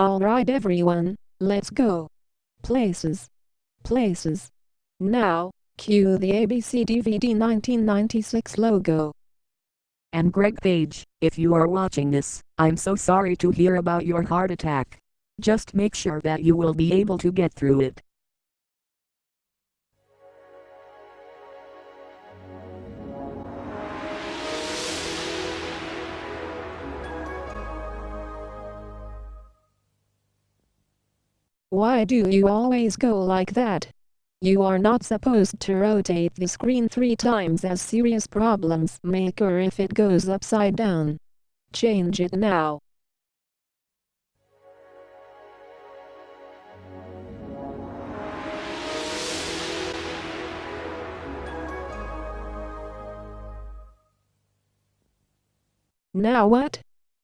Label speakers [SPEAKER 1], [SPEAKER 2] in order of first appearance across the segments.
[SPEAKER 1] Alright everyone, let's go. Places. Places. Now, cue the ABC DVD 1996 logo.
[SPEAKER 2] And Greg Page, if you are watching this, I'm so sorry to hear about your heart attack. Just make sure that you will be able to get through it.
[SPEAKER 1] Why do you always go like that? You are not supposed to rotate the screen three times as serious problems occur if it goes upside down. Change it now. Now what?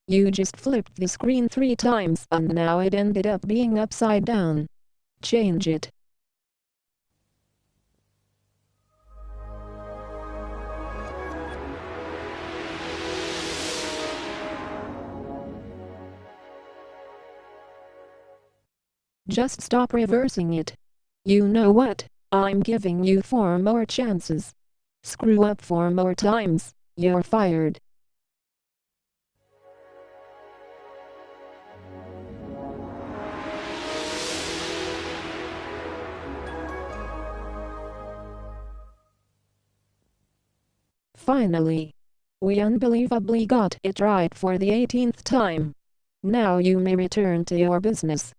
[SPEAKER 1] You just flipped the screen three times and now it ended up being upside down. Change it. Just stop reversing it. You know what, I'm giving you four more chances. Screw up four more times, you're fired. Finally, we unbelievably got it right for the 18th time. Now you may return to your business.